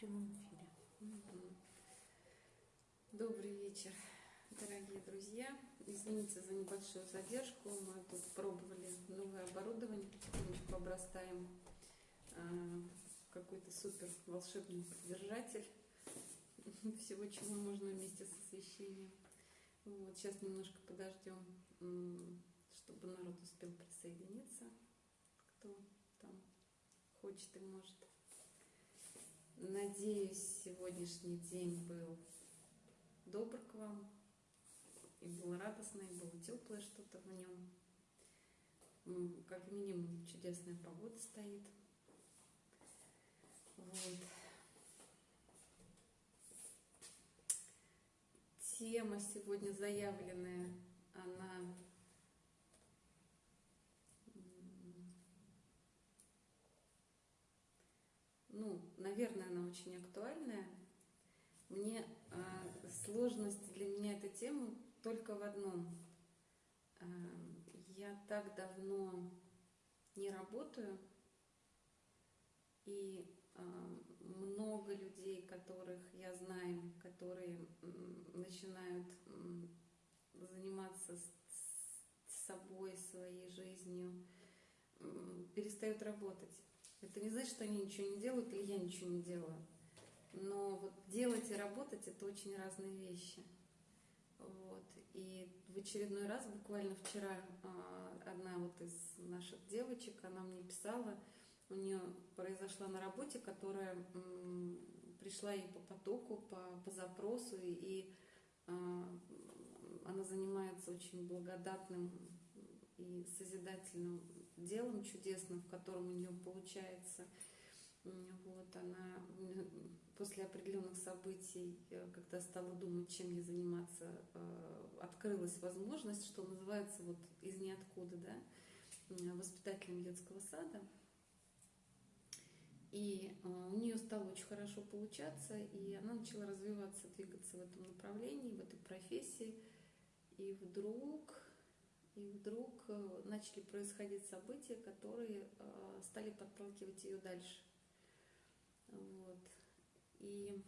прямом эфире. Добрый вечер, дорогие друзья. Извините за небольшую задержку. Мы тут пробовали новое оборудование, потихонечку обрастаем а, какой-то супер волшебный держатель всего, чего можно вместе с освещением. Вот, сейчас немножко подождем, чтобы народ успел присоединиться, кто там хочет и может. Надеюсь, сегодняшний день был добр к вам, и был радостный, и было теплое что-то в нем. Как минимум чудесная погода стоит. Вот. Тема сегодня заявленная, она ну, наверное, она очень актуальная. Мне э, сложность для меня этой темы только в одном. Э, я так давно не работаю, и э, много людей, которых я знаю, которые начинают заниматься с собой, своей жизнью, перестают работать. Это не значит, что они ничего не делают или я ничего не делаю. Но вот делать и работать это очень разные вещи. Вот. И в очередной раз, буквально вчера, а, одна вот из наших девочек, она мне писала, у нее произошла на работе, которая пришла ей по потоку, по, по запросу, и а, она занимается очень благодатным и созидательным делом чудесным, в котором у нее получается. Вот она после определенных событий, э, когда стала думать, чем ей заниматься, э, открылась возможность, что называется вот из ниоткуда, да, воспитателем детского сада. И э, у нее стало очень хорошо получаться, и она начала развиваться, двигаться в этом направлении, в этой профессии. И вдруг и вдруг э, начали происходить события, которые э, стали подталкивать ее дальше. Вот. И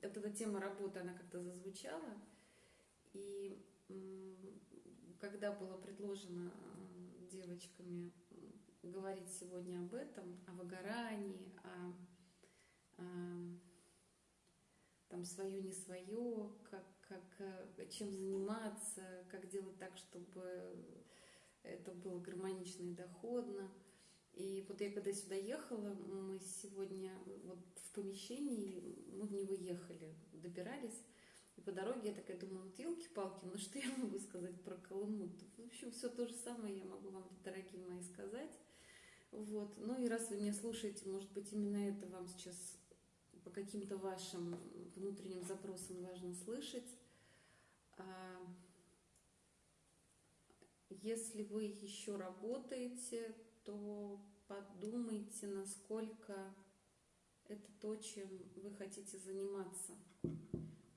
эта тема работы, она как-то зазвучала. И когда было предложено э, девочками говорить сегодня об этом, о выгорании, о, о там свое не свое, как как, э, чем заниматься, как делать так, чтобы это было гармонично и доходно. И вот я когда сюда ехала, мы сегодня вот в помещении, мы в него ехали, добирались, и по дороге я такая думаю, вот елки-палки, ну что я могу сказать про Колыму? В общем, все то же самое я могу вам, дорогие мои, сказать. Вот. Ну и раз вы меня слушаете, может быть, именно это вам сейчас по каким-то вашим внутренним запросам важно слышать. А, если вы еще работаете, то подумайте, насколько это то, чем вы хотите заниматься,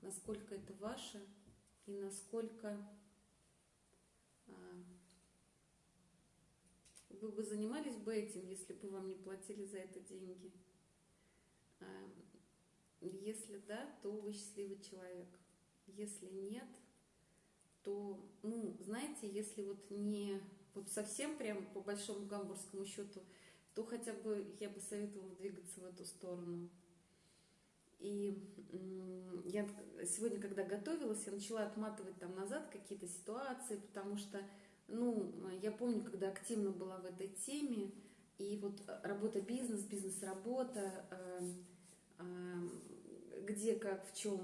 насколько это ваше и насколько а, вы бы занимались бы этим, если бы вам не платили за это деньги. Если да, то вы счастливый человек. Если нет, то, ну, знаете, если вот не вот совсем прям по большому гамбургскому счету, то хотя бы я бы советовала двигаться в эту сторону. И я сегодня, когда готовилась, я начала отматывать там назад какие-то ситуации, потому что, ну, я помню, когда активно была в этой теме, и вот работа бизнес, бизнес-работа, э, э, где, как, в чем,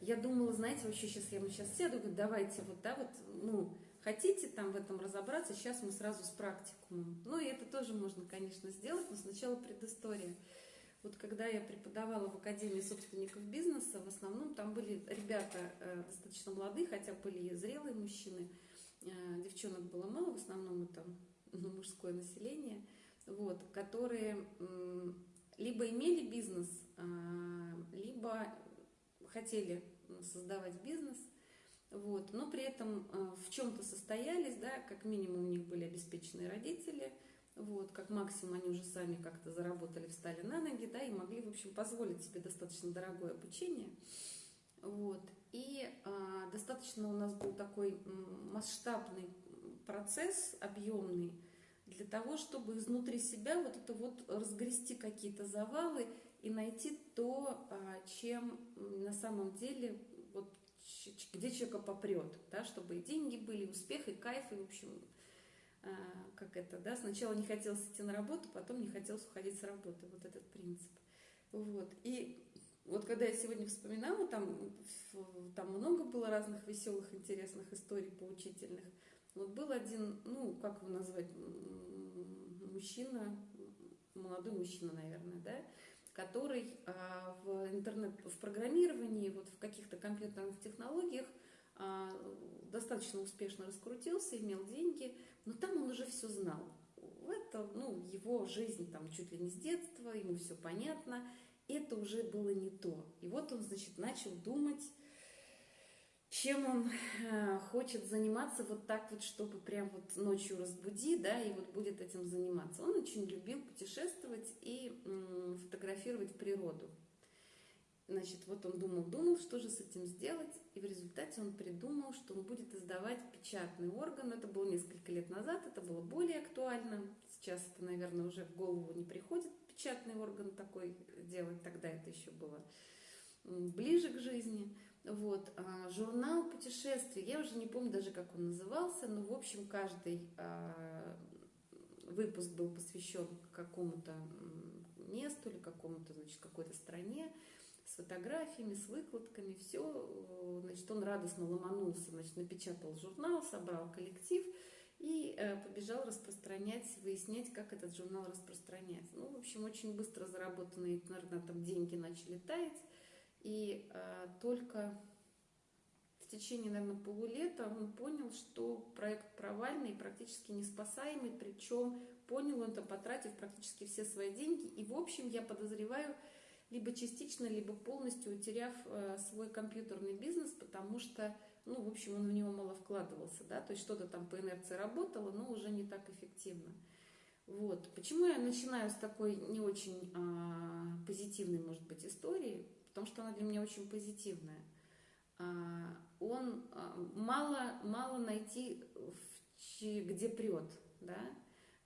я думала, знаете, вообще сейчас я сейчас сяду, говорю, давайте вот, да, вот, ну, хотите там в этом разобраться, сейчас мы сразу с практикумом. Ну, и это тоже можно, конечно, сделать, но сначала предыстория. Вот когда я преподавала в Академии собственников бизнеса, в основном там были ребята э, достаточно молодые, хотя были и зрелые мужчины, э, девчонок было мало, в основном это ну, мужское население, вот, которые э, либо имели бизнес, э, либо хотели создавать бизнес, вот, но при этом э, в чем-то состоялись, да, как минимум у них были обеспеченные родители, вот, как максимум они уже сами как-то заработали, встали на ноги, да, и могли, в общем, позволить себе достаточно дорогое обучение, вот, и а, достаточно у нас был такой масштабный процесс, объемный, для того, чтобы изнутри себя вот это вот разгрести какие-то завалы и найти то, а, чем на самом деле вот где человека попрет, да, чтобы и деньги были, и успех, и кайф, и, в общем, а, как это, да, сначала не хотелось идти на работу, потом не хотелось уходить с работы, вот этот принцип. Вот, и вот когда я сегодня вспоминала, там, там много было разных веселых, интересных историй поучительных. Вот был один, ну, как его назвать, мужчина, молодой мужчина, наверное, да, который а, в интернет, в программировании, вот в каких-то компьютерных технологиях а, достаточно успешно раскрутился, имел деньги, но там он уже все знал. Это, ну, его жизнь там чуть ли не с детства, ему все понятно, это уже было не то. И вот он, значит, начал думать, чем он э, хочет заниматься вот так вот, чтобы прям вот ночью разбуди, да, и вот будет этим заниматься. Он очень любил путешествовать и фотографировать природу. Значит, вот он думал, думал, что же с этим сделать, и в результате он придумал, что он будет издавать печатный орган. Это было несколько лет назад, это было более актуально. Сейчас это, наверное, уже в голову не приходит печатный орган такой делать, тогда это еще было ближе к жизни. Вот, а, журнал путешествий, я уже не помню даже, как он назывался, но, в общем, каждый а, выпуск был посвящен какому-то месту или какому-то, значит, какой-то стране с фотографиями, с выкладками, все, значит, он радостно ломанулся, значит, напечатал журнал, собрал коллектив и э, побежал распространять, выяснять, как этот журнал распространять. Ну, в общем, очень быстро заработанные интернетом деньги начали таять, и э, только в течение, наверное, полулета он понял, что проект провальный и практически неспасаемый, причем понял он это, потратив практически все свои деньги. И, в общем, я подозреваю, либо частично, либо полностью утеряв э, свой компьютерный бизнес, потому что, ну, в общем, он в него мало вкладывался, да, то есть что-то там по инерции работало, но уже не так эффективно. Вот. Почему я начинаю с такой не очень а, позитивной, может быть, истории? Потому что она для меня очень позитивная. А, он а, мало, мало найти, где прет, да,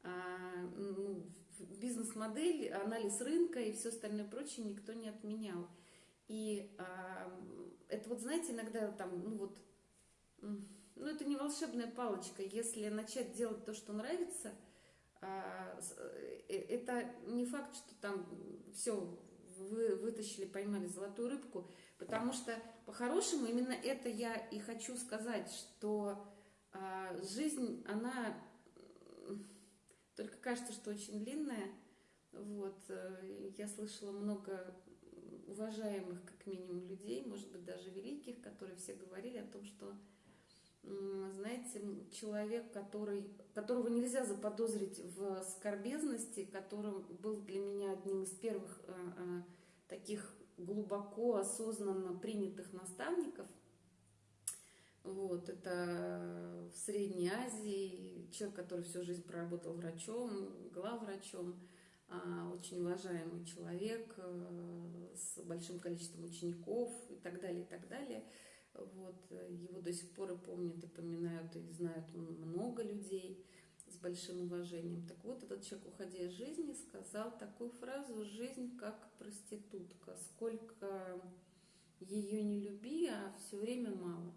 а, ну, бизнес-модель, анализ рынка и все остальное прочее никто не отменял. И это вот, знаете, иногда там, ну вот, ну это не волшебная палочка, если начать делать то, что нравится, э, это не факт, что там все вы вытащили, поймали золотую рыбку, потому что по-хорошему именно это я и хочу сказать, что а, жизнь, она только кажется, что очень длинная. Вот, э, я слышала много уважаемых, как минимум, людей, может быть, даже великих, которые все говорили о том, что, знаете, человек, который, которого нельзя заподозрить в скорбезности, которым был для меня одним из первых э, э, таких глубоко осознанно принятых наставников. Вот, это в Средней Азии человек, который всю жизнь проработал врачом, главврачом, а, очень уважаемый человек э, с большим количеством учеников и так далее, и так далее. Вот, его до сих пор и помнят, и поминают, и знают много людей с большим уважением. Так вот, этот человек, уходя из жизни, сказал такую фразу «Жизнь как проститутка. Сколько ее не люби, а все время мало».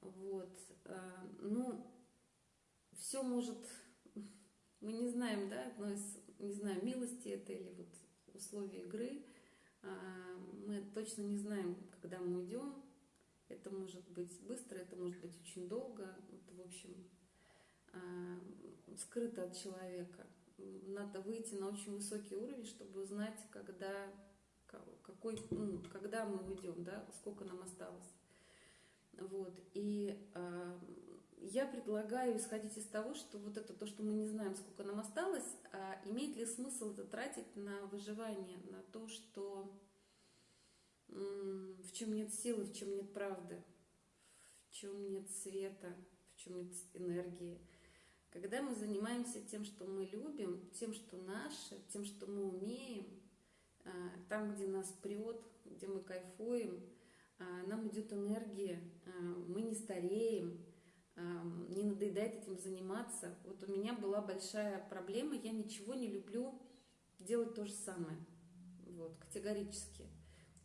Вот. А, ну, все может... Мы не знаем, да, одно из, не знаю, милости это или вот условия игры. А, мы точно не знаем, когда мы уйдем. Это может быть быстро, это может быть очень долго. Вот, в общем, Э, скрыто от человека. Надо выйти на очень высокий уровень, чтобы узнать, когда, какой, ну, когда мы уйдем, да, сколько нам осталось. Вот. И э, я предлагаю исходить из того, что вот это то, что мы не знаем, сколько нам осталось, а имеет ли смысл это тратить на выживание, на то, что в чем нет силы, в чем нет правды, в чем нет света, в чем нет энергии Когда мы занимаемся тем, что мы любим, тем, что наше, тем, что мы умеем, а, там, где нас прет, где мы кайфуем, а, нам идет энергия, а, мы не стареем, не надоедает этим заниматься. Вот у меня была большая проблема, я ничего не люблю делать то же самое, вот, категорически.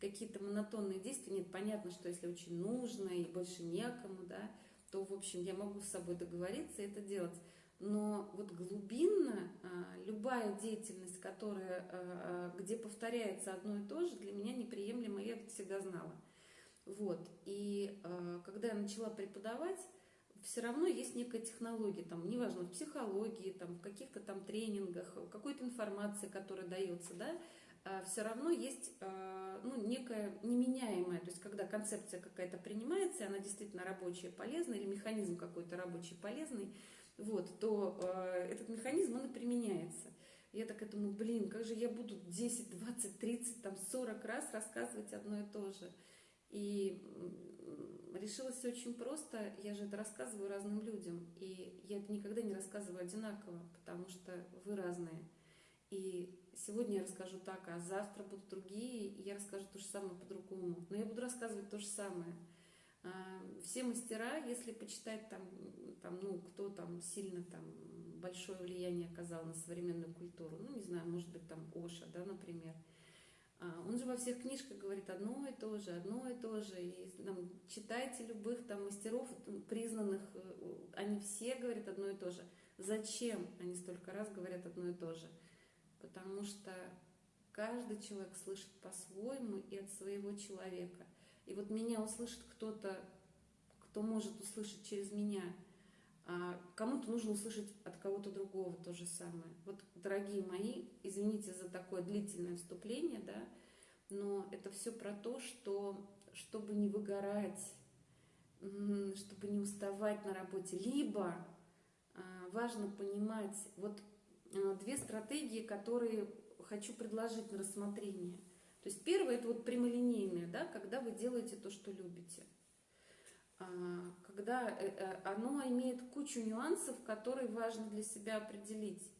Какие-то монотонные действия, нет, понятно, что если очень нужно и больше некому, да, то, в общем, я могу с собой договориться и это делать. Но вот глубинно а, любая деятельность, которая, а, а, где повторяется одно и то же, для меня неприемлема, я это всегда знала. Вот. И когда я начала преподавать, все равно есть некая технология, там, неважно, в психологии, там, в каких-то там тренингах, какой-то информации, которая дается, да, все равно есть ну, некая неменяемая, то есть когда концепция какая-то принимается, и она действительно рабочая, полезная, или механизм какой-то рабочий, полезный, вот, то э, этот механизм, он и применяется. Я так думаю, блин, как же я буду 10, 20, 30, там 40 раз рассказывать одно и то же. И решилось все очень просто, я же это рассказываю разным людям, и я это никогда не рассказываю одинаково, потому что вы разные. И сегодня я расскажу так, а завтра будут другие, и я расскажу то же самое по-другому. Но я буду рассказывать то же самое. А, все мастера, если почитать там, там, ну, кто там сильно там большое влияние оказал на современную культуру, ну, не знаю, может быть, там Оша, да, например, а, он же во всех книжках говорит одно и то же, одно и то же. И там, читайте любых там мастеров признанных, э, они все говорят одно и то же. Зачем они столько раз говорят одно и то же? Потому что каждый человек слышит по-своему и от своего человека. И вот меня услышит кто-то, кто может услышать через меня, а кому-то нужно услышать от кого-то другого то же самое. Вот, дорогие мои, извините за такое длительное вступление, да, но это все про то, что чтобы не выгорать, чтобы не уставать на работе, либо а, важно понимать вот две стратегии, которые хочу предложить на рассмотрение – то есть первое это вот прямолинейное, да, когда вы делаете то, что любите. А, когда э, э, оно имеет кучу нюансов, которые важно для себя определить.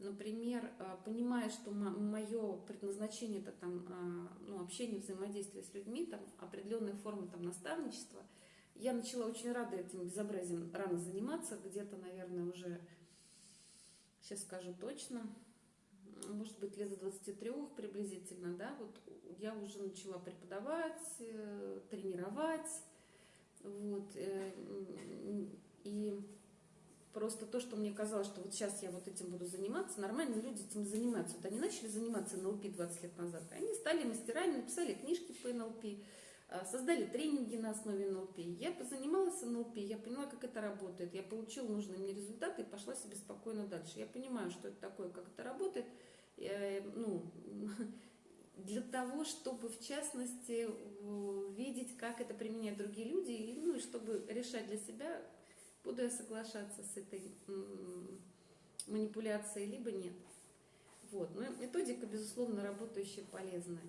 Например, понимая, что мое предназначение это там, а, ну, общение, взаимодействие с людьми, там, определенная форма там, наставничества, я начала очень рада этим безобразием рано заниматься, где-то, наверное, уже, сейчас скажу точно, может быть, лет с 23 приблизительно, да, вот я уже начала преподавать, э, тренировать, вот, э, и просто то, что мне казалось, что вот сейчас я вот этим буду заниматься, нормальные люди этим занимаются. Вот они начали заниматься НЛП 20 лет назад, они стали мастерами, написали книжки по НЛП, создали тренинги на основе НЛП. Я позанималась НЛП, я поняла, как это работает, я получила нужные мне результаты и пошла себе спокойно дальше. Я понимаю, что это такое, как это работает, Э, ну, для того, чтобы, в частности, видеть, как это применяют другие люди, и, ну, и чтобы решать для себя, буду я соглашаться с этой манипуляцией, либо нет. Вот. Но методика, безусловно, работающая, полезная.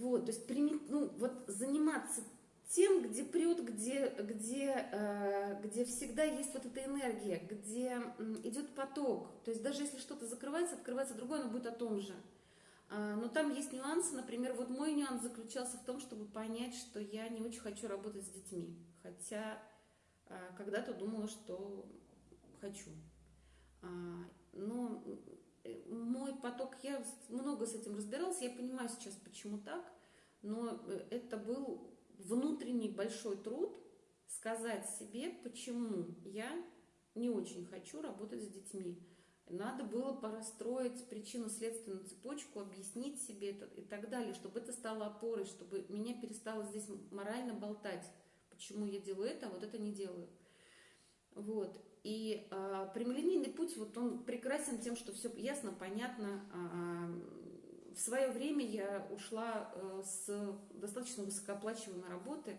Вот, то есть ну, вот заниматься тем, где прет, где, где, э, где всегда есть вот эта энергия, где идет поток. То есть даже если что-то закрывается, открывается другое, оно будет о том же. А, но там есть нюансы, например, вот мой нюанс заключался в том, чтобы понять, что я не очень хочу работать с детьми. Хотя а, когда-то думала, что хочу. А, но мой поток, я много с этим разбиралась, я понимаю сейчас, почему так, но э, это был внутренний большой труд сказать себе, почему я не очень хочу работать с детьми. Надо было порастроить причинно-следственную цепочку, объяснить себе это и так далее, чтобы это стало опорой, чтобы меня перестало здесь морально болтать, почему я делаю это, а вот это не делаю. Вот. И э, прямолинейный путь, вот он прекрасен тем, что все ясно, понятно, э, в свое время я ушла э, с достаточно высокооплачиваемой работы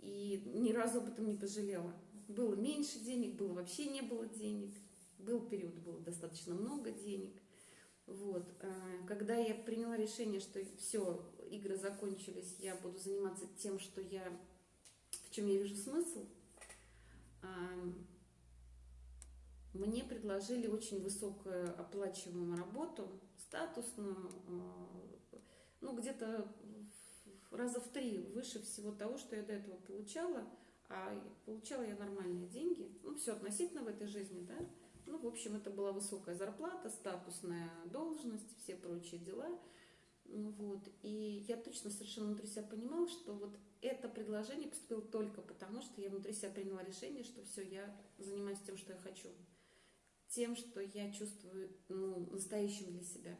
и ни разу об этом не пожалела. Было меньше денег, было вообще не было денег. Был период, было достаточно много денег. Вот. Э, когда я приняла решение, что все, игры закончились, я буду заниматься тем, что я, в чем я вижу смысл, мне предложили очень высокую оплачиваемую работу, статусную, э, ну, где-то раза в три выше всего того, что я до этого получала, а получала я нормальные деньги, ну, все относительно в этой жизни, да, ну, в общем, это была высокая зарплата, статусная должность, все прочие дела, вот, и я точно совершенно внутри себя понимала, что вот это предложение поступило только потому, что я внутри себя приняла решение, что все, я занимаюсь тем, что я хочу, тем, что я чувствую ну, настоящим для себя.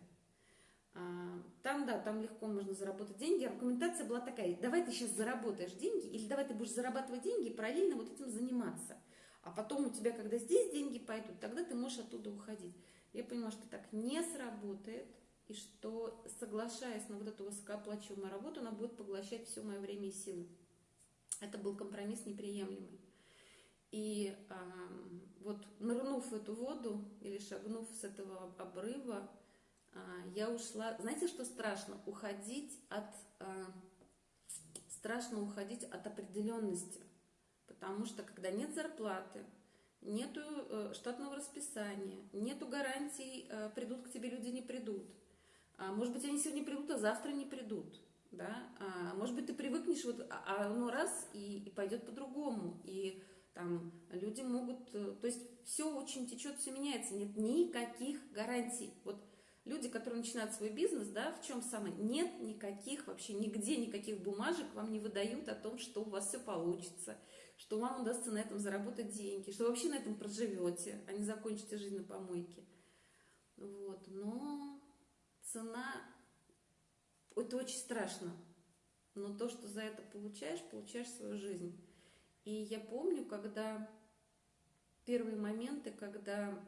А, там, да, там легко можно заработать деньги. Аргументация была такая, давай ты сейчас заработаешь деньги, или давай ты будешь зарабатывать деньги и параллельно вот этим заниматься. А потом у тебя, когда здесь деньги пойдут, тогда ты можешь оттуда уходить. Я поняла, что так не сработает, и что, соглашаясь на вот эту высокооплачиваемую работу, она будет поглощать все мое время и силы. Это был компромисс неприемлемый. И а, вот нырнув в эту воду или шагнув с этого обрыва, а, я ушла. Знаете, что страшно? Уходить от а, страшно уходить от определенности, потому что когда нет зарплаты, нету э, штатного расписания, нету гарантий, э, придут к тебе люди, не придут. А, может быть, они сегодня придут, а завтра не придут. Да? А, может быть, ты привыкнешь, вот, а, а оно раз и, и пойдет по-другому. И там люди могут, э, то есть все очень течет, все меняется, нет никаких гарантий. Вот люди, которые начинают свой бизнес, да, в чем самое, нет никаких вообще, нигде никаких бумажек вам не выдают о том, что у вас все получится, что вам удастся на этом заработать деньги, что вообще на этом проживете, а не закончите жизнь на помойке. Вот, но цена, это очень страшно, но то, что за это получаешь, получаешь свою жизнь. И я помню, когда первые моменты, когда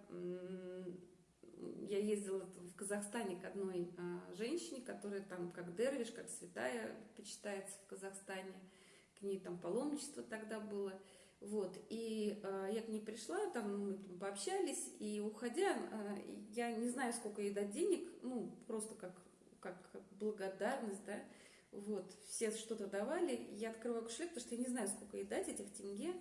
я ездила в Казахстане к одной а, женщине, которая там как дервиш, как святая почитается в Казахстане, к ней там паломничество тогда было. Вот, и э, я к ней пришла, там мы там пообщались, и уходя, э, я не знаю, сколько ей дать денег, ну, просто как, как благодарность, да, вот, все что-то давали, я открываю кошелек, потому что я не знаю, сколько ей дать этих тенге.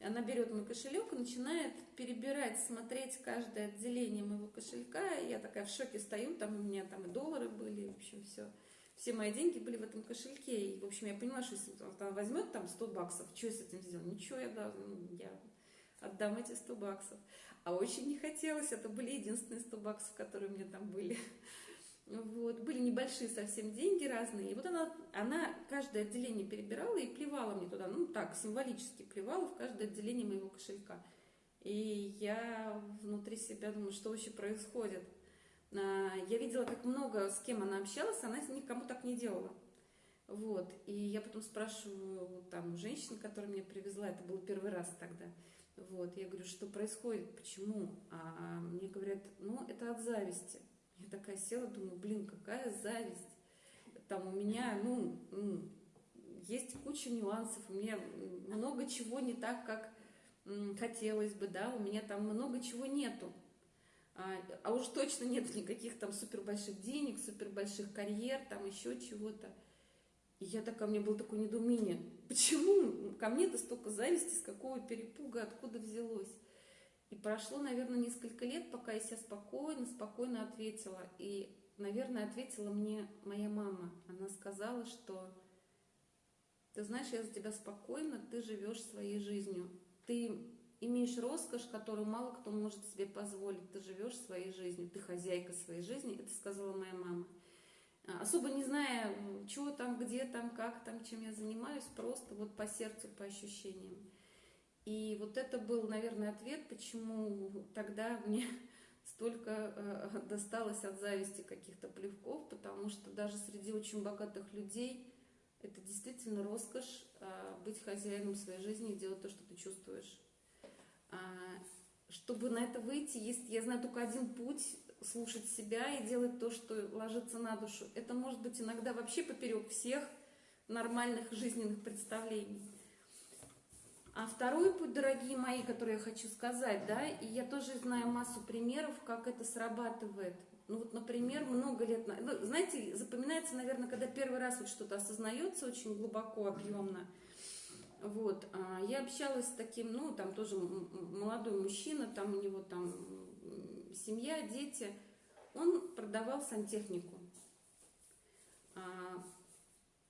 Она берет мой кошелек и начинает перебирать, смотреть каждое отделение моего кошелька. Я такая в шоке стою, там у меня там и доллары были, в общем, все. Все мои деньги были в этом кошельке. И, в общем, я поняла, что если она возьмет там 100 баксов, что я с этим сделаю? Ничего, я, да, я отдам эти 100 баксов. А очень не хотелось, это были единственные 100 баксов, которые у меня там были. Вот, были небольшие совсем деньги разные. И вот она, она каждое отделение перебирала и плевала мне туда, ну так, символически плевала в каждое отделение моего кошелька. И я внутри себя думаю, что вообще происходит. А, я видела, как много с кем она общалась, она никому так не делала. Вот, и я потом спрашиваю там женщин, которая меня привезла, это был первый раз тогда. Вот, я говорю, что происходит, почему? А мне говорят, ну, это от зависти. Я такая села, думаю, блин, какая зависть. Там у меня, ну, есть куча нюансов, у меня много чего не так, как хотелось бы, да, у меня там много чего нету. А, а уж точно нет никаких там супер больших денег, супер больших карьер, там еще чего-то. И я такая, у меня было такое недоумение, почему ко мне-то столько зависти, с какого перепуга, откуда взялось. И прошло, наверное, несколько лет, пока я себя спокойно, спокойно ответила. И, наверное, ответила мне моя мама. Она сказала, что ты знаешь, я за тебя спокойна, ты живешь своей жизнью. Ты имеешь роскошь, которую мало кто может себе позволить. Ты живешь своей жизнью, ты хозяйка своей жизни. Это сказала моя мама. А, особо не зная, чего там, где там, как там, чем я занимаюсь, просто вот по сердцу, по ощущениям. И вот это был, наверное, ответ, почему тогда мне столько э, досталось от зависти каких-то плевков, потому что даже среди очень богатых людей это действительно роскошь э, быть хозяином своей жизни и делать то, что ты чувствуешь. А, чтобы на это выйти, есть, я знаю только один путь слушать себя и делать то, что ложится на душу. Это может быть иногда вообще поперек всех нормальных жизненных представлений. А второй путь, дорогие мои, который я хочу сказать, да, и я тоже знаю массу примеров, как это срабатывает. Ну вот, например, много лет, ну, знаете, запоминается, наверное, когда первый раз вот что-то осознается очень глубоко, объемно. Вот, а, я общалась с таким, ну, там тоже молодой мужчина, там у него там семья, дети. Он продавал сантехнику. А,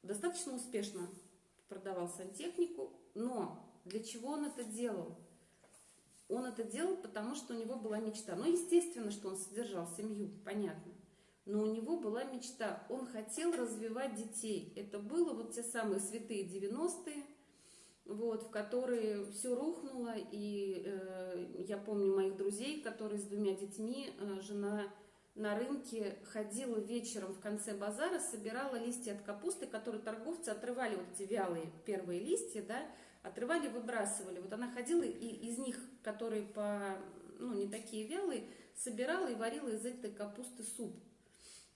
достаточно успешно продавал сантехнику, но для чего он это делал? Он это делал, потому что у него была мечта. Ну, естественно, что он содержал семью, понятно. Но у него была мечта. Он хотел развивать детей. Это было вот те самые святые 90-е, вот, в которые все рухнуло. И э, я помню моих друзей, которые с двумя детьми, э, жена на рынке ходила вечером в конце базара, собирала листья от капусты, которые торговцы отрывали, вот эти вялые первые листья, да, отрывали, выбрасывали. Вот она ходила и из них, которые по, ну, не такие вялые, собирала и варила из этой капусты суп.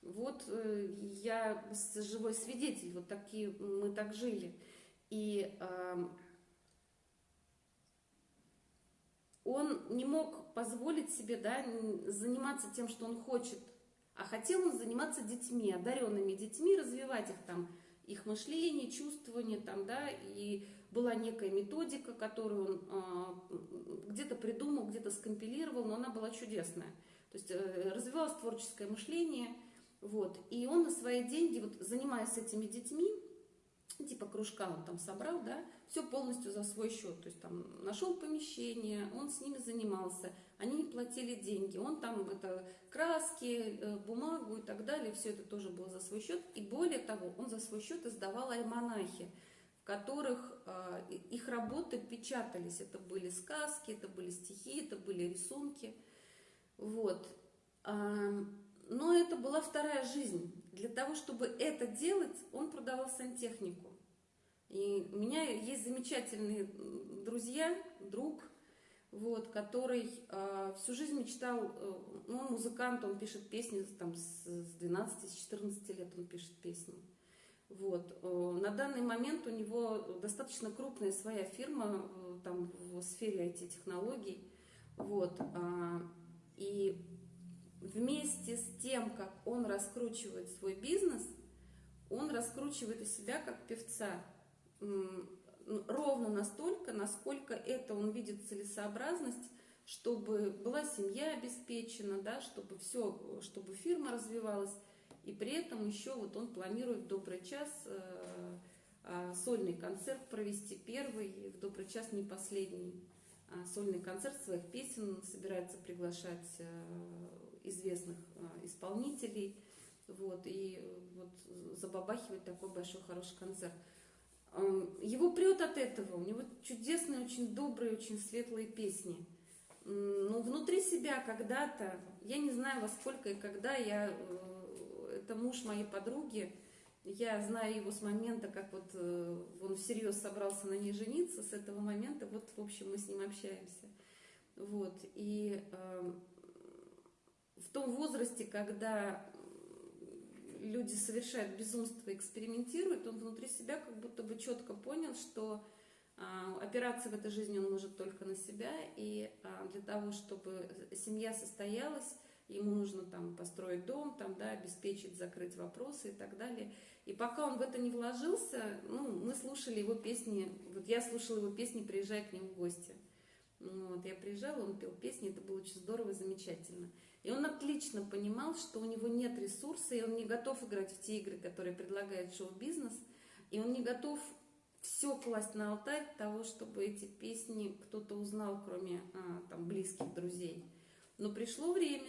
Вот э, я живой свидетель, вот такие мы так жили. И э, он не мог позволить себе да, заниматься тем, что он хочет, а хотел он заниматься детьми, одаренными детьми, развивать их там, их мышление, чувствование там, да, и была некая методика, которую он э, где-то придумал, где-то скомпилировал, но она была чудесная. То есть э, развивалось творческое мышление, вот, и он на свои деньги, вот занимаясь этими детьми, типа кружка он там собрал, да, все полностью за свой счет. То есть там нашел помещение, он с ними занимался, они платили деньги, он там это краски, э, бумагу и так далее, все это тоже было за свой счет. И более того, он за свой счет издавал альманахи, которых э, их работы печатались. Это были сказки, это были стихи, это были рисунки. Вот. Но это была вторая жизнь. Для того, чтобы это делать, он продавал сантехнику. И у меня есть замечательные друзья, друг, вот, который э, всю жизнь мечтал, э, ну, он музыкант, он пишет песни там, с, с 12-14 лет он пишет песни. Вот. Э, на данный момент у него достаточно крупная своя фирма э, там, в сфере IT-технологий. Вот. Э, и вместе с тем, как он раскручивает свой бизнес, он раскручивает и себя как певца ровно настолько, насколько это он видит целесообразность, чтобы была семья обеспечена, да, чтобы все, чтобы фирма развивалась, и при этом еще вот он планирует в добрый час э, э, сольный концерт провести первый, в добрый час не последний э, сольный концерт своих песен, собирается приглашать э, известных э, исполнителей, вот, и вот забабахивать такой большой хороший концерт. Его прет от этого, у него чудесные, очень добрые, очень светлые песни. Но внутри себя когда-то, я не знаю во сколько и когда, я, это муж моей подруги, я знаю его с момента, как вот э, он всерьез собрался на ней жениться, с этого момента, вот, в общем, мы с ним общаемся. Вот, и э, в том возрасте, когда люди совершают безумство, экспериментируют, он внутри себя как будто бы четко понял, что а, опираться в этой жизни он может только на себя, и а, для того, чтобы семья состоялась, ему нужно там построить дом, там, да, обеспечить, закрыть вопросы и так далее. И пока он в это не вложился, ну, мы слушали его песни, вот я слушала его песни, приезжая к нему в гости. Ну, вот я приезжала, он пел песни, это было очень здорово, замечательно. И он отлично понимал, что у него нет ресурса, и он не готов играть в те игры, которые предлагает шоу-бизнес, и он не готов все класть на алтарь того, чтобы эти песни кто-то узнал, кроме а, там, близких друзей. Но пришло время,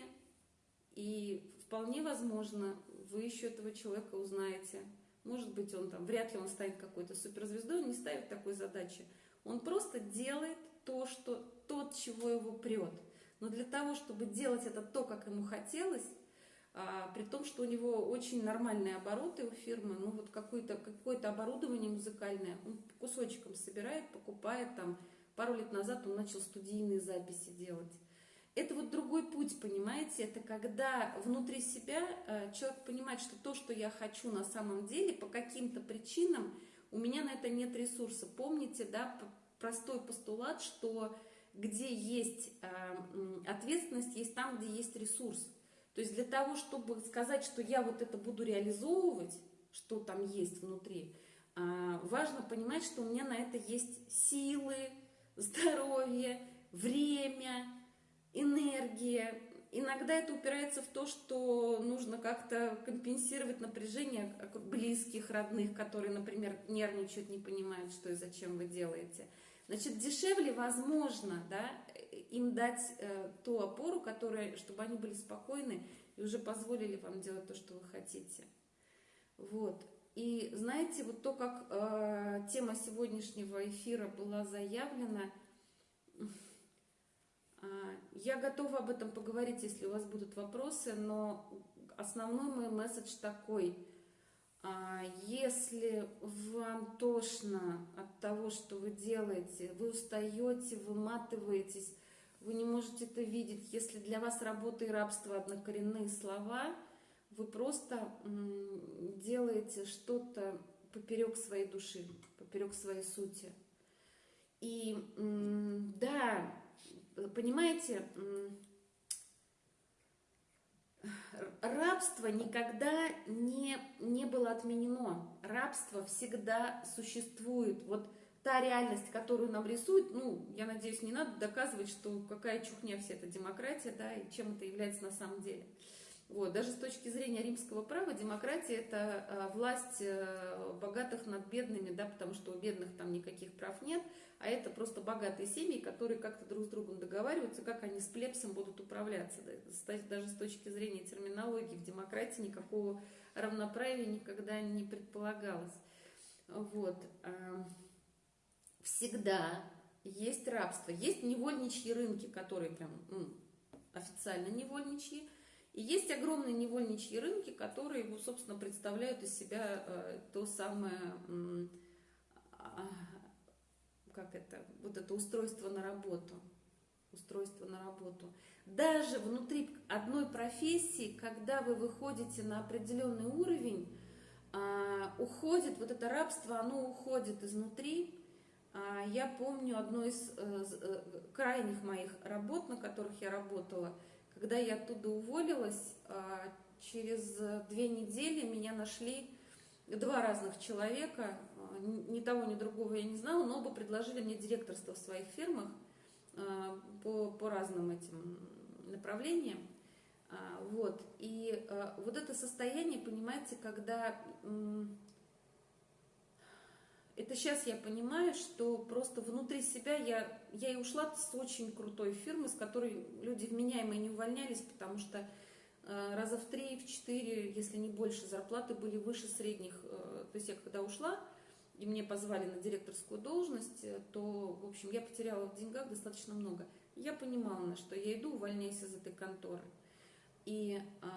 и вполне возможно, вы еще этого человека узнаете. Может быть, он там, вряд ли он станет какой-то суперзвездой, он не ставит такой задачи. Он просто делает то, что, тот, чего его прет. Но для того, чтобы делать это то, как ему хотелось, а, при том, что у него очень нормальные обороты у фирмы, ну вот какое-то какое оборудование музыкальное, он кусочком собирает, покупает там. Пару лет назад он начал студийные записи делать. Это вот другой путь, понимаете? Это когда внутри себя э, человек понимает, что то, что я хочу на самом деле, по каким-то причинам, у меня на это нет ресурса. Помните, да, простой постулат, что где есть э, ответственность, есть там, где есть ресурс. То есть для того, чтобы сказать, что я вот это буду реализовывать, что там есть внутри, А, важно понимать, что у меня на это есть силы, здоровье, время, энергия. Иногда это упирается в то, что нужно как-то компенсировать напряжение близких, родных, которые, например, нервничают, не понимают, что и зачем вы делаете. Значит, дешевле возможно да, им дать э, ту опору, которая, чтобы они были спокойны и уже позволили вам делать то, что вы хотите. Вот. И знаете, вот то, как э, тема сегодняшнего эфира была заявлена, я готова об этом поговорить, если у вас будут вопросы, но основной мой месседж такой. Э, если вам тошно от того, что вы делаете, вы устаете, выматываетесь, вы не можете это видеть, если для вас работа и рабство однокоренные слова – вы просто делаете что-то поперек своей души, поперек своей сути. И да, понимаете, рабство никогда не, не было отменено. Рабство всегда существует. Вот та реальность, которую нам рисуют, ну, я надеюсь, не надо доказывать, что какая чухня вся эта демократия, да, и чем это является на самом деле. Вот. Даже с точки зрения римского права демократия – это а, власть э, богатых над бедными, да, потому что у бедных там никаких прав нет, а это просто богатые семьи, которые как-то друг с другом договариваются, как они с плебсом будут управляться. Да. Даже с точки зрения терминологии в демократии никакого равноправия никогда не предполагалось. Вот. Всегда есть рабство, есть невольничьи рынки, которые прям ну, официально невольничьи, и есть огромные невольничьи рынки, которые, собственно, представляют из себя э, то самое, э, как это, вот это устройство на работу. Устройство на работу. Даже внутри одной профессии, когда вы выходите на определенный уровень, э, уходит, вот это рабство, оно уходит изнутри. Э, я помню одну из э, э, крайних моих работ, на которых я работала – когда я оттуда уволилась, а, через две недели меня нашли два разных человека, а, ни того, ни другого я не знала, но оба предложили мне директорство в своих фирмах а, по, по разным этим направлениям. Вот. И вот это состояние, понимаете, когда это сейчас я понимаю, что просто внутри себя я, я и ушла с очень крутой фирмы, с которой люди вменяемые не увольнялись, потому что э, раза в три, в четыре, если не больше, зарплаты были выше средних. Э, то есть я когда ушла, и мне позвали на директорскую должность, э, то, в общем, я потеряла в деньгах достаточно много. Я понимала, на что я иду, увольняюсь из этой конторы. И э,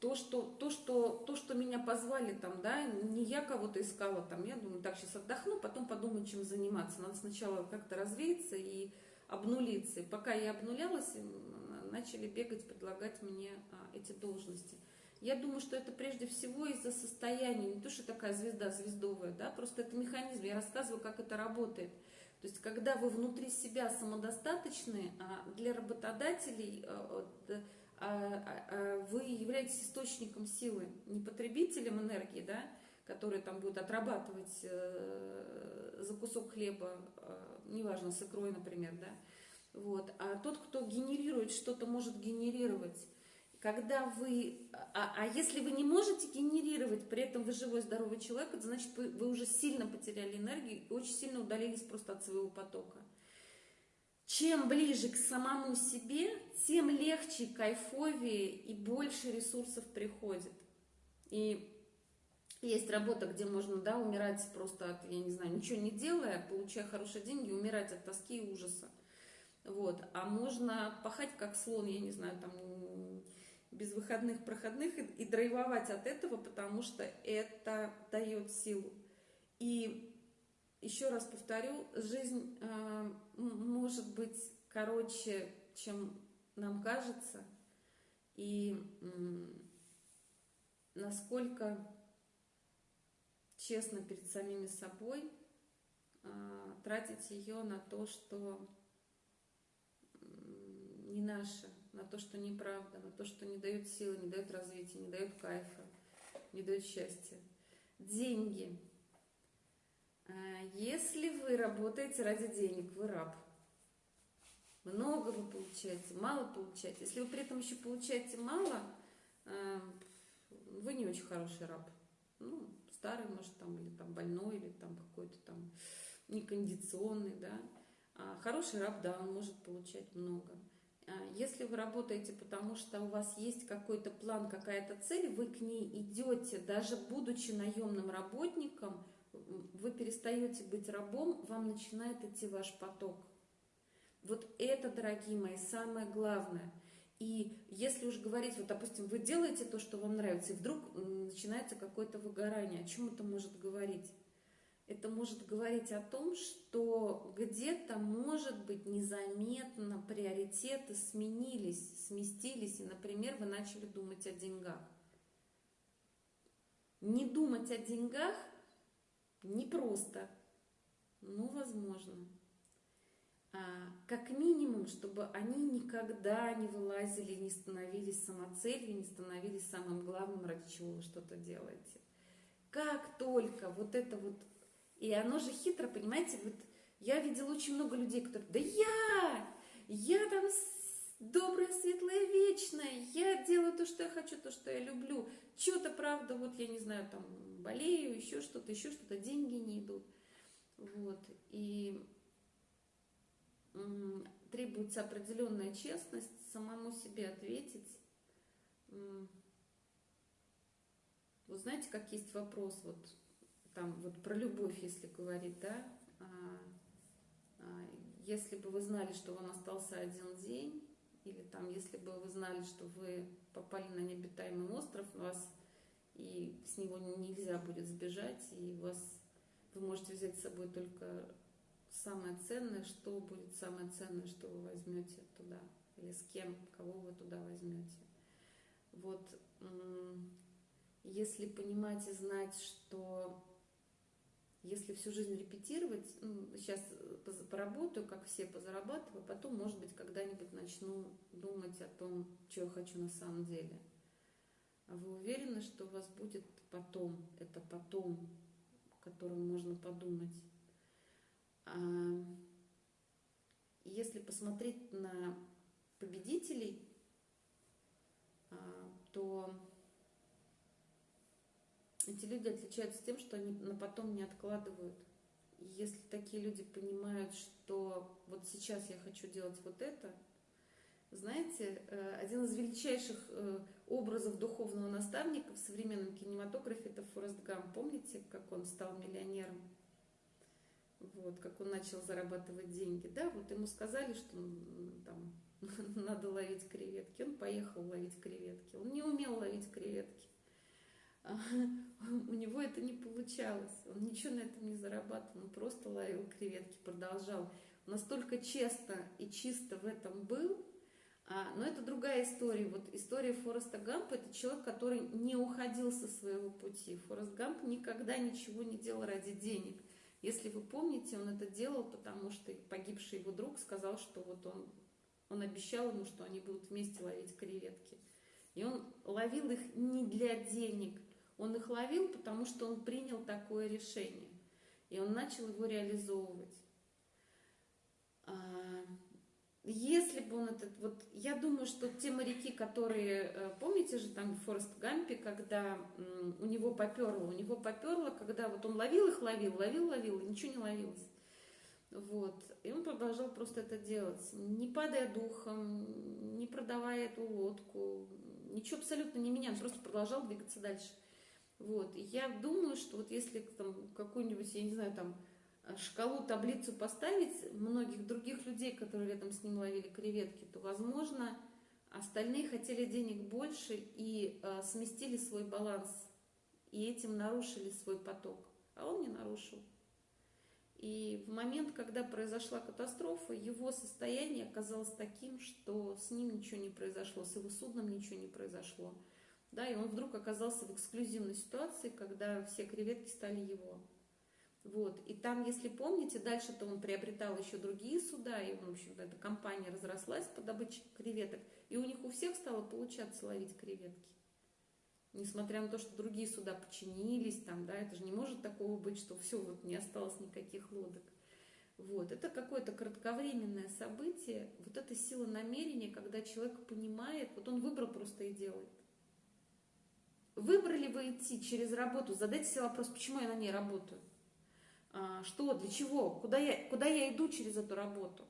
то, что, то, что, то, что меня позвали там, да, не я кого-то искала там, я думаю, так, сейчас отдохну, потом подумаю, чем заниматься. Надо сначала как-то развеяться и обнулиться. И пока я обнулялась, начали бегать, предлагать мне а, эти должности. Я думаю, что это прежде всего из-за состояния, не то, что такая звезда звездовая, да, просто это механизм, я рассказываю, как это работает. То есть, когда вы внутри себя самодостаточны, а для работодателей а, а вы являетесь источником силы, не потребителем энергии, да, который там будет отрабатывать э, за кусок хлеба, неважно, с икрой, например, да, вот, а тот, кто генерирует что-то, может генерировать. Когда вы, а, а если вы не можете генерировать, при этом вы живой, здоровый человек, это значит, вы, вы уже сильно потеряли энергию очень сильно удалились просто от своего потока. Чем ближе к самому себе, тем легче, кайфовее и больше ресурсов приходит. И есть работа, где можно, да, умирать просто от, я не знаю, ничего не делая, получая хорошие деньги, умирать от тоски и ужаса. Вот. А можно пахать как слон, я не знаю, там без выходных, проходных и, и драйвовать от этого, потому что это дает силу. И еще раз повторю, жизнь э, может быть короче, чем нам кажется, и э, насколько честно перед самими собой э, тратить ее на то, что не наше, на то, что неправда, на то, что не дает силы, не дает развития, не дает кайфа. не дает счастья. Деньги. А, если вы работаете ради денег, вы раб. Много вы получаете, мало получаете. Если вы при этом еще получаете мало, а, вы не очень хороший раб. Ну, старый, может, там, или там больной, или там какой-то там некондиционный, да. А хороший раб, да, он может получать много. А если вы работаете, потому что у вас есть какой-то план, какая-то цель, вы к ней идете, даже будучи наемным работником, вы перестаете быть рабом, вам начинает идти ваш поток. Вот это, дорогие мои, самое главное. И если уж говорить, вот, допустим, вы делаете то, что вам нравится, и вдруг начинается какое-то выгорание, о чем это может говорить? Это может говорить о том, что где-то, может быть, незаметно приоритеты сменились, сместились, и, например, вы начали думать о деньгах. Не думать о деньгах непросто, но возможно. А, как минимум, чтобы они никогда не вылазили, не становились самоцелью, не становились самым главным, ради чего вы что-то делаете. Как только вот это вот и оно же хитро, понимаете, вот я видела очень много людей, которые, да я, я там добрая, светлая, вечная, я делаю то, что я хочу, то, что я люблю. Что-то, правда, вот я не знаю, там болею, еще что-то, еще что-то, деньги не идут. Вот, и требуется определенная честность, самому себе ответить. Вы знаете, как есть вопрос, вот там вот про любовь, если говорить, да, а, а, если бы вы знали, что вам остался один день, или там, если бы вы знали, что вы попали на необитаемый остров, вас и с него нельзя будет сбежать, и вас вы можете взять с собой только самое ценное, что будет самое ценное, что вы возьмете туда, или с кем, кого вы туда возьмете. Вот если понимать и знать, что если всю жизнь репетировать, ну, сейчас поработаю, как все позарабатываю, потом, может быть, когда-нибудь начну думать о том, что я хочу на самом деле. А вы уверены, что у вас будет потом, это потом, о котором можно подумать? А если посмотреть на победителей, а, то эти люди отличаются тем, что они на потом не откладывают. Если такие люди понимают, что вот сейчас я хочу делать вот это, знаете, э, один из величайших э, образов духовного наставника в современном кинематографе это Форест Гам. Помните, как он стал миллионером? Вот, как он начал зарабатывать деньги. Да, вот ему сказали, что там надо ловить креветки. Он поехал ловить креветки. Он не умел ловить креветки. У него это не получалось. Он ничего на этом не зарабатывал, он просто ловил креветки, продолжал. Настолько честно и чисто в этом был, а, но это другая история. Вот история Фореста Гампа – это человек, который не уходил со своего пути. Форест Гамп никогда ничего не делал ради денег. Если вы помните, он это делал, потому что погибший его друг сказал, что вот он, он обещал ему, что они будут вместе ловить креветки. И он ловил их не для денег, он их ловил, потому что он принял такое решение. И он начал его реализовывать. А, если бы он этот, вот я думаю, что те моряки, которые, э, помните же там в Форест Гампе, когда у него поперло, у него поперло, когда вот он ловил их, ловил, ловил, ловил, и ничего не ловилось. Вот. И он продолжал просто это делать, не падая духом, не продавая эту лодку, ничего абсолютно не меняя, он просто продолжал двигаться дальше. Вот. И я думаю, что вот если там какую-нибудь, я не знаю, там э, шкалу, таблицу поставить многих других людей, которые рядом с ним ловили креветки, то, возможно, остальные хотели денег больше и э, сместили свой баланс, и этим нарушили свой поток, а он не нарушил. И в момент, когда произошла катастрофа, его состояние оказалось таким, что с ним ничего не произошло, с его судном ничего не произошло. Да, и он вдруг оказался в эксклюзивной ситуации, когда все креветки стали его. Вот. И там, если помните, дальше-то он приобретал еще другие суда, и, в общем-то, эта компания разрослась по добыче креветок, и у них у всех стало получаться ловить креветки. Несмотря на то, что другие суда подчинились, там, да, это же не может такого быть, что все, вот не осталось никаких лодок. Вот. Это какое-то кратковременное событие, вот эта сила намерения, когда человек понимает, вот он выбрал просто и делает. Выбрали вы идти через работу, задайте себе вопрос, почему я на ней работаю? А, что, для чего? Куда я, куда я иду через эту работу?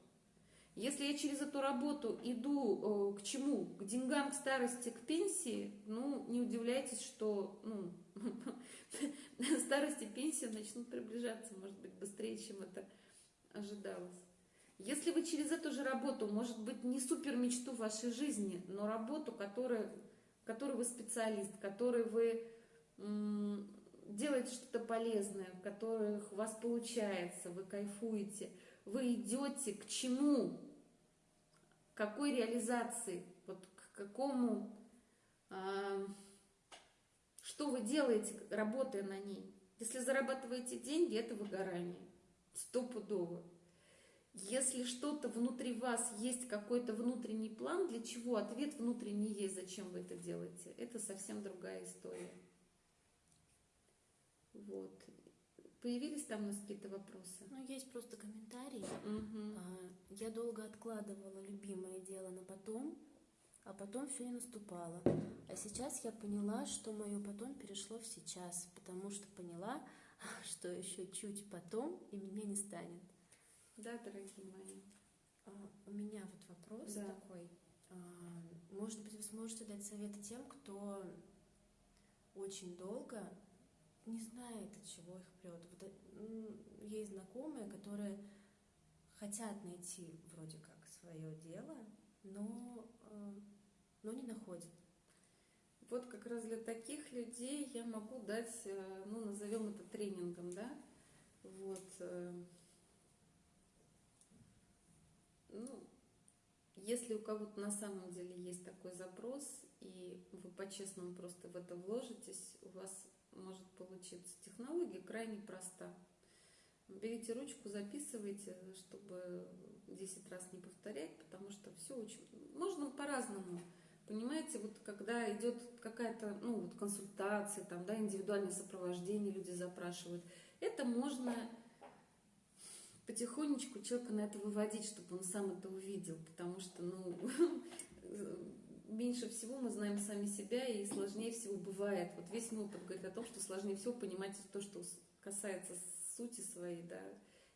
Если я через эту работу иду э, к чему? К деньгам, к старости, к пенсии, ну, не удивляйтесь, что ну, старости и пенсии начнут приближаться, может быть, быстрее, чем это ожидалось. Если вы через эту же работу, может быть, не супер мечту вашей жизни, но работу, которая, которой вы специалист, которой вы делаете что-то полезное, в которых у вас получается, вы кайфуете, вы идете к чему, к какой реализации, вот к какому, а, что вы делаете, работая на ней. Если зарабатываете деньги, это выгорание, стопудово. Если что-то внутри вас есть какой-то внутренний план, для чего ответ внутренний есть, зачем вы это делаете, это совсем другая история. Вот. Появились там у нас какие-то вопросы? Ну, есть просто комментарии. Угу. Я долго откладывала любимое дело на потом, а потом все не наступало. А сейчас я поняла, что мое потом перешло в сейчас, потому что поняла, что еще чуть потом и меня не станет. Да, дорогие мои. А, у меня вот вопрос да. такой. А, может быть, вы сможете дать советы тем, кто очень долго не знает, от чего их прет. Вот, есть знакомые, которые хотят найти вроде как свое дело, но, э, но не находят. Вот как раз для таких людей я могу дать, э, ну, назовем это тренингом, да, вот, э, ну, если у кого-то на самом деле есть такой запрос, и вы по-честному просто в это вложитесь, у вас может получиться. Технология крайне проста. Берите ручку, записывайте, чтобы 10 раз не повторять, потому что все очень... Можно по-разному. Понимаете, вот когда идет какая-то, ну, вот консультация, там, да, индивидуальное сопровождение люди запрашивают, это можно потихонечку человека на это выводить, чтобы он сам это увидел, потому что, ну, меньше всего мы знаем сами себя, и сложнее всего бывает. Вот весь мой опыт говорит о том, что сложнее всего понимать то, что касается сути своей, да.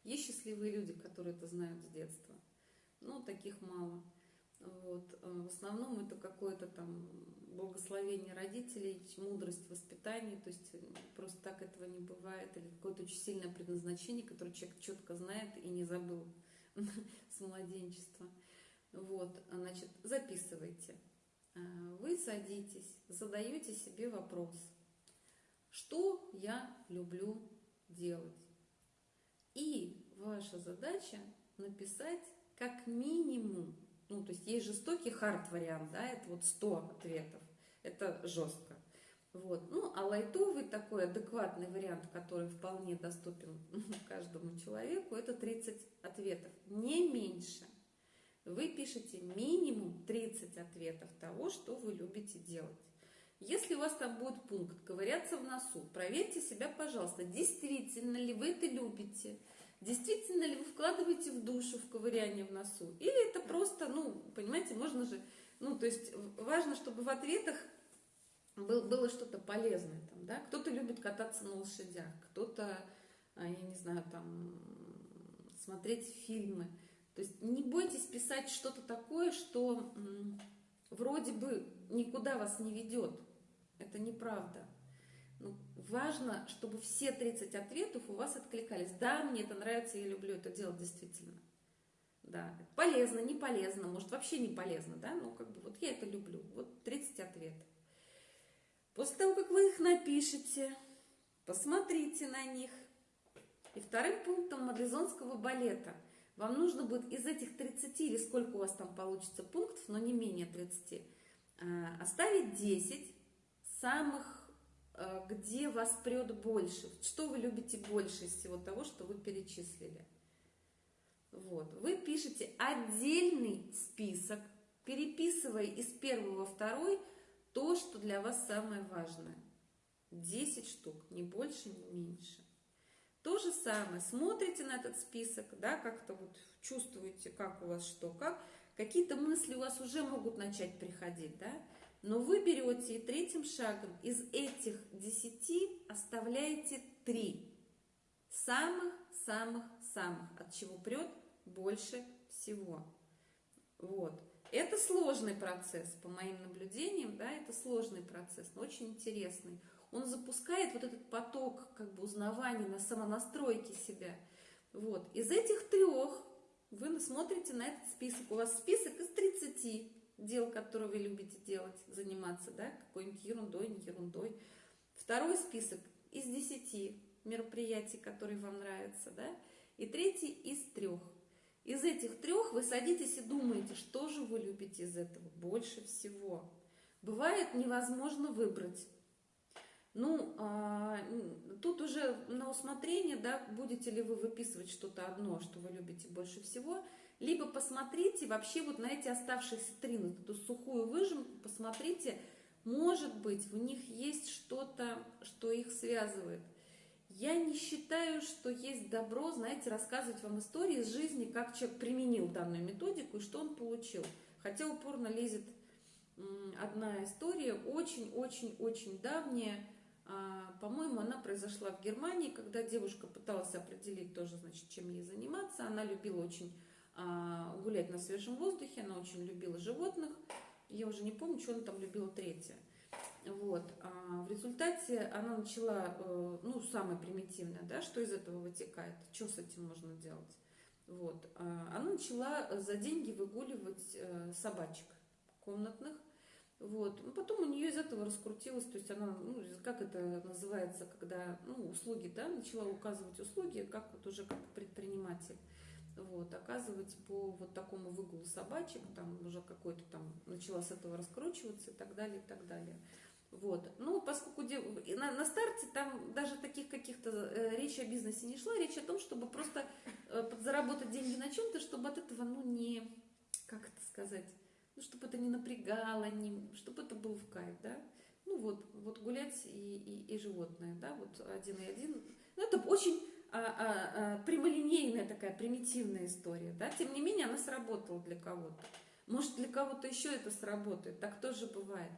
Есть счастливые люди, которые это знают с детства, но таких мало. Вот. В основном это какое-то там благословение родителей, мудрость воспитания, то есть просто так этого не бывает, или какое-то очень сильное предназначение, которое человек четко знает и не забыл с младенчества. Вот, значит, записывайте. А, вы садитесь, задаете себе вопрос, что я люблю делать. И ваша задача написать как минимум, ну, то есть есть жестокий хард вариант, да, это вот 100 ответов, это жестко. Вот. Ну, а лайтовый такой адекватный вариант, который вполне доступен каждому человеку, это 30 ответов, не меньше вы пишете минимум 30 ответов того, что вы любите делать. Если у вас там будет пункт «ковыряться в носу», проверьте себя, пожалуйста, действительно ли вы это любите, действительно ли вы вкладываете в душу в ковыряние в носу, или это просто, ну, понимаете, можно же, ну, то есть важно, чтобы в ответах был, было что-то полезное там, да, кто-то любит кататься на лошадях, кто-то, а, я не знаю, там, смотреть фильмы, то есть не бойтесь писать что-то такое, что вроде бы никуда вас не ведет. Это неправда. Ну, важно, чтобы все 30 ответов у вас откликались. Да, мне это нравится, я люблю это делать действительно. Да, полезно, не полезно, может вообще не полезно, да, ну как бы вот я это люблю. Вот 30 ответов. После того, как вы их напишете, посмотрите на них. И вторым пунктом мадлезонского балета – вам нужно будет из этих 30 или сколько у вас там получится пунктов, но не менее 30, а, оставить 10 самых, а, где вас прет больше. Что вы любите больше из всего того, что вы перечислили. Вот. Вы пишете отдельный список, переписывая из первого во второй то, что для вас самое важное. 10 штук, не больше, не меньше. То же самое, смотрите на этот список, да, как-то вот чувствуете, как у вас что, как. Какие-то мысли у вас уже могут начать приходить, да, но вы берете и третьим шагом из этих десяти оставляете три. Самых-самых-самых, от чего прет больше всего. Вот. Это сложный процесс, по моим наблюдениям, да, это сложный процесс, но очень интересный. Он запускает вот этот поток как бы узнавания, на самонастройки себя. Вот. Из этих трех вы смотрите на этот список. У вас список из 30 дел, которые вы любите делать, заниматься, да, какой-нибудь ерундой, не ерундой. Второй список из 10 мероприятий, которые вам нравятся, да, и третий из трех. Из этих трех вы садитесь и думаете, что же вы любите из этого больше всего. Бывает невозможно выбрать. Ну, а, тут уже на усмотрение, да, будете ли вы выписывать что-то одно, что вы любите больше всего, либо посмотрите вообще вот на эти оставшиеся три, на эту сухую выжимку, посмотрите, может быть, в них есть что-то, что их связывает. Я не считаю, что есть добро, знаете, рассказывать вам истории из жизни, как человек применил данную методику и что он получил. Хотя упорно лезет одна история, очень-очень-очень давняя. А, по-моему, она произошла в Германии, когда девушка пыталась определить тоже, значит, чем ей заниматься. Она любила очень а, гулять на свежем воздухе, она очень любила животных. Я уже не помню, что она там любила третье. Вот. А в результате она начала, э, ну, самое примитивное, да, что из этого вытекает, что с этим можно делать. Вот. А она начала за деньги выгуливать э, собачек комнатных. Вот. Ну, потом у нее из этого раскрутилось, то есть она, ну, как это называется, когда, ну, услуги, да, начала указывать услуги, как вот уже как предприниматель вот, оказывать по вот такому выгулу собачек, там уже какой-то там начала с этого раскручиваться и так далее, и так далее. Вот. Ну, поскольку на, на старте там даже таких каких-то э, речи о бизнесе не шла, речь о том, чтобы просто э, заработать деньги на чем-то, чтобы от этого, ну, не, как это сказать, ну, чтобы это не напрягало, не, чтобы это был в кайф, да. Ну, вот, вот гулять и, и, и животное, да, вот один и один. Ну, это очень а, а, а, прямолинейная такая примитивная история, да, тем не менее она сработала для кого-то. Может, для кого-то еще это сработает, так тоже бывает.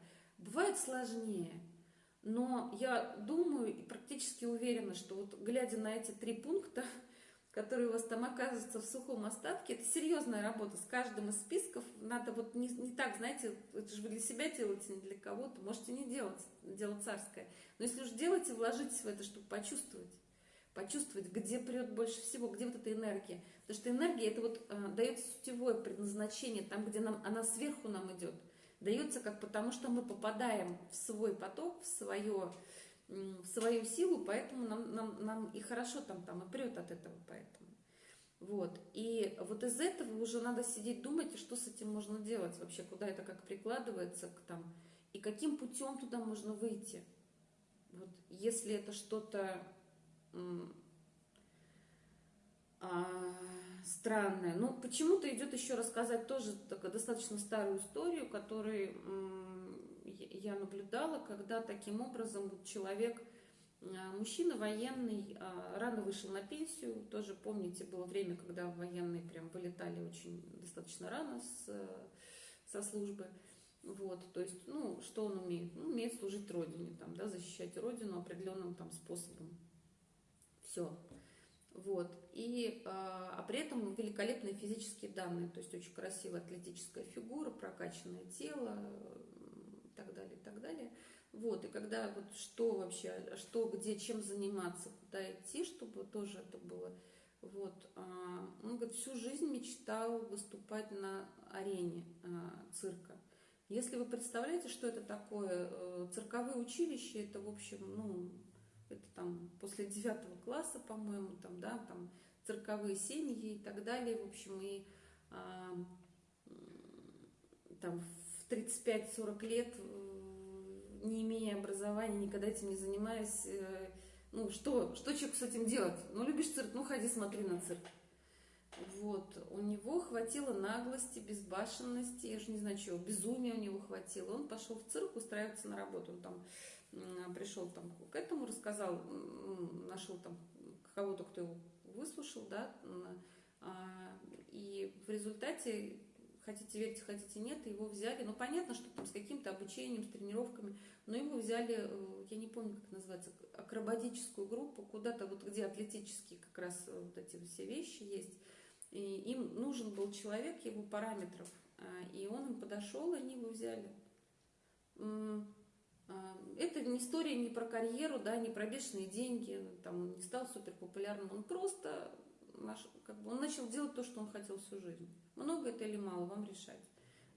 Бывает сложнее. Но я думаю и практически уверена, что вот глядя на эти три пункта, которые у вас там оказываются в сухом остатке, это серьезная работа. С каждым из списков надо вот не, не так, знаете, это же вы для себя делаете, не для кого-то. Можете не делать, дело царское. Но если уж делаете, вложитесь в это, чтобы почувствовать. Почувствовать, где прет больше всего, где вот эта энергия. Потому что энергия, это вот э, дается сутевое предназначение, там, где нам, она сверху нам идет дается как потому, что мы попадаем в свой поток, в, свое, в свою силу, поэтому нам, нам, нам и хорошо там, там и прет от этого поэтому. Вот. И вот из этого уже надо сидеть думать, что с этим можно делать вообще, куда это как прикладывается к там, и каким путем туда можно выйти. Вот если это что-то а, странное. Ну, почему-то идет еще рассказать тоже такую достаточно старую историю, которую я наблюдала, когда таким образом вот человек, а, мужчина военный, а, рано вышел на пенсию. Тоже помните, было время, когда военные прям вылетали очень достаточно рано с, со службы. Вот, то есть, ну, что он умеет? Ну, умеет служить Родине, там, да, защищать Родину определенным там способом. Все. Вот. И, а, а при этом великолепные физические данные, то есть очень красивая атлетическая фигура, прокачанное тело и так далее, и так далее. Вот, и когда вот что вообще, что, где, чем заниматься, куда идти, чтобы тоже это было. Вот, а, он говорит, всю жизнь мечтал выступать на арене а, цирка. Если вы представляете, что это такое, э, цирковые училища, это, в общем, ну, это там после девятого класса, по-моему, там, да, там цирковые семьи и так далее, в общем, и а, там в 35-40 лет, э, не имея образования, никогда этим не занимаясь, ну, что, что человеку с этим делать? Ну, любишь цирк, ну, ходи, смотри на цирк. Вот, у него хватило наглости, безбашенности, я же не знаю чего, безумия у него хватило. Он пошел в цирк устраиваться на работу, он там пришел там к этому, рассказал, нашел там кого-то, кто его выслушал, да, а, и в результате, хотите верьте, хотите нет, его взяли, ну понятно, что там с каким-то обучением, с тренировками, но его взяли, э, я не помню, как называется, акробатическую группу, куда-то вот где атлетические как раз вот эти все вещи есть, и им нужен был человек его параметров, а, и он им подошел, и они его взяли. А, это не история не про карьеру, да, не про бешеные деньги, там, он не стал супер популярным, он просто наш, как бы, он начал делать то, что он хотел всю жизнь. Много это или мало, вам решать.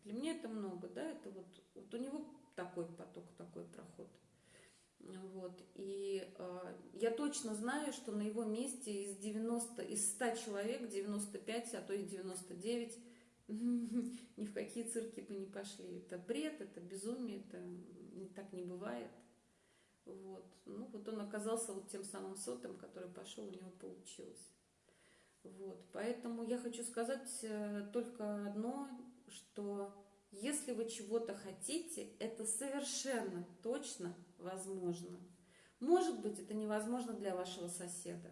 Для меня это много, да, это вот, вот у него такой поток, такой проход. Вот. И э, я точно знаю, что на его месте из 90, из 100 человек 95, а то и 99 ни в какие цирки бы не пошли. Это бред, это безумие, это так не бывает. Вот. Ну, вот он оказался вот тем самым сотом, который пошел, у него получилось. Вот. Поэтому я хочу сказать э, только одно, что если вы чего-то хотите, это совершенно точно возможно. Может быть, это невозможно для вашего соседа.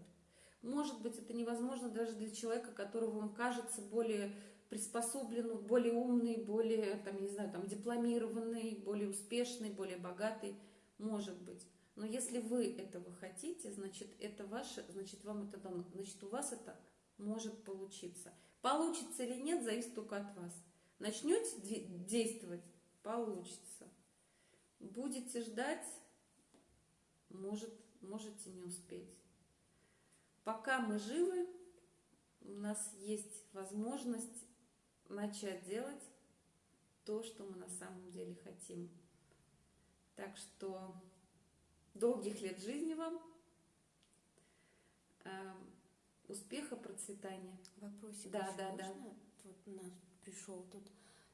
Может быть, это невозможно даже для человека, которого вам кажется более приспособленный, более умный, более, там, не знаю, там, дипломированный, более успешный, более богатый, может быть. Но если вы этого хотите, значит, это ваше, значит, вам это дано, значит, у вас это может получиться. Получится или нет, зависит только от вас. Начнете действовать, получится. Будете ждать, может, можете не успеть. Пока мы живы, у нас есть возможность начать делать то, что мы на самом деле хотим. Так что долгих лет жизни вам, э, успеха, процветания. Вопросик да, да, можно? да. Вот у нас пришел тут.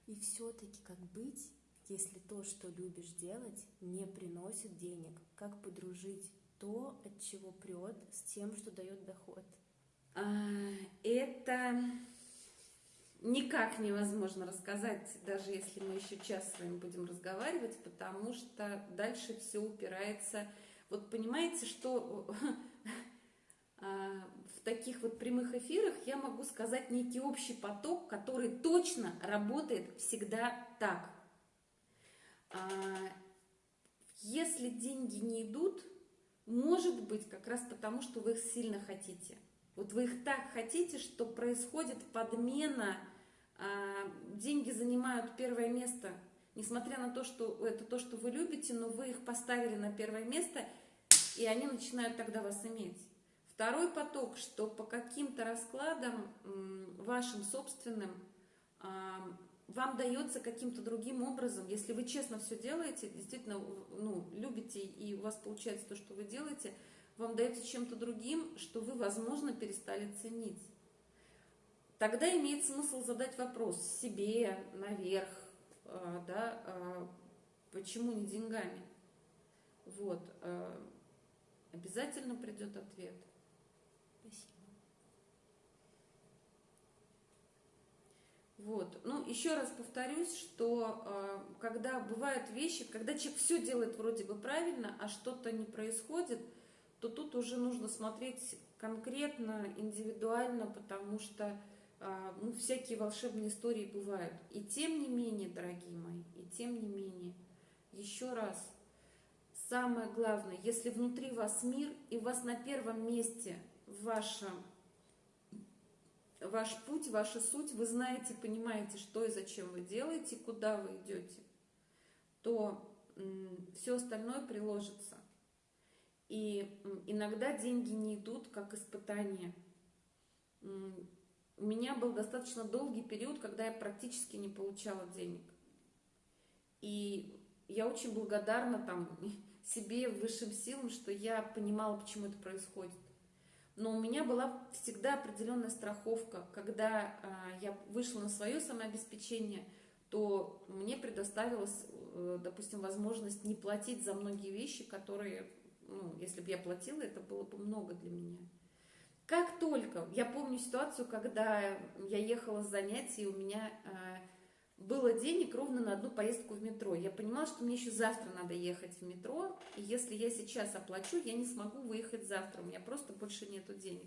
И все-таки как быть, если то, что любишь делать, не приносит денег? Как подружить то, от чего прет, с тем, что дает доход? А, это никак невозможно рассказать, даже если мы еще час с вами будем разговаривать, потому что дальше все упирается. Вот понимаете, что а, в таких вот прямых эфирах я могу сказать некий общий поток, который точно работает всегда так. А, если деньги не идут, может быть как раз потому, что вы их сильно хотите. Вот вы их так хотите, что происходит подмена деньги занимают первое место, несмотря на то, что это то, что вы любите, но вы их поставили на первое место, и они начинают тогда вас иметь. Второй поток, что по каким-то раскладам вашим собственным а, вам дается каким-то другим образом, если вы честно все делаете, действительно ну, любите и у вас получается то, что вы делаете, вам дается чем-то другим, что вы, возможно, перестали ценить тогда имеет смысл задать вопрос себе наверх, а, да, а, почему не деньгами. Вот, а, обязательно придет ответ. Спасибо. Вот, ну еще раз повторюсь, что когда бывают вещи, когда человек все делает вроде бы правильно, а что-то не происходит, то тут уже нужно смотреть конкретно, индивидуально, потому что ну, всякие волшебные истории бывают. И тем не менее, дорогие мои, и тем не менее, еще раз, самое главное, если внутри вас мир, и у вас на первом месте ваша, ваш путь, ваша суть, вы знаете, понимаете, что и зачем вы делаете, куда вы идете, то все остальное приложится. И иногда деньги не идут как испытание у меня был достаточно долгий период, когда я практически не получала денег. И я очень благодарна там себе, высшим силам, что я понимала, почему это происходит. Но у меня была всегда определенная страховка. Когда а, я вышла на свое самообеспечение, то мне предоставилась, э, допустим, возможность не платить за многие вещи, которые, ну, если бы я платила, это было бы много для меня. Как только, я помню ситуацию, когда я ехала с занятий, у меня э, было денег ровно на одну поездку в метро. Я понимала, что мне еще завтра надо ехать в метро, и если я сейчас оплачу, я не смогу выехать завтра, у меня просто больше нету денег.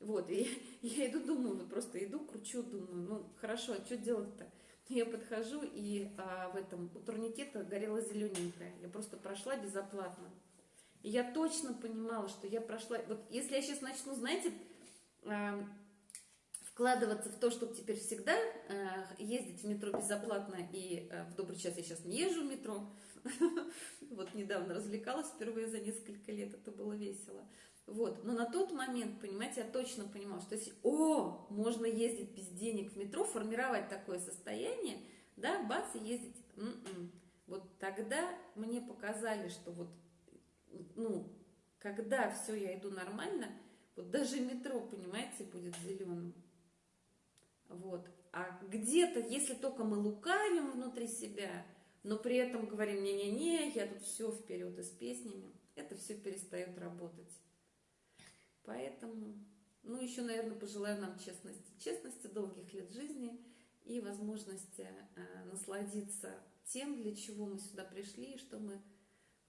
Вот, и я иду, думаю, вот просто иду, кручу, думаю, ну, хорошо, а что делать-то? Я подхожу, и а, в этом у турникета горела зелененькая. Я просто прошла безоплатно. И я точно понимала, что я прошла... Вот если я сейчас начну, знаете, вкладываться в то, чтобы теперь всегда а, ездить в метро безоплатно, и а, в добрый час я сейчас не езжу в метро, вот недавно развлекалась впервые за несколько лет, это было весело. Вот. Но на тот момент, понимаете, я точно понимала, что если, о, можно ездить без денег в метро, формировать такое состояние, да, бац, и ездить. М-м. Вот тогда мне показали, что вот, ну, когда все, я иду нормально, вот даже метро, понимаете, будет зеленым. Вот. А где-то, если только мы лукавим внутри себя, но при этом говорим, не-не-не, я тут все вперед и с песнями, это все перестает работать. Поэтому, ну, еще, наверное, пожелаю нам честности. Честности, долгих лет жизни и возможности э, насладиться тем, для чего мы сюда пришли и что мы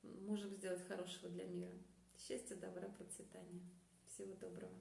можем сделать хорошего для мира. Счастья, добра, процветания. Всего доброго.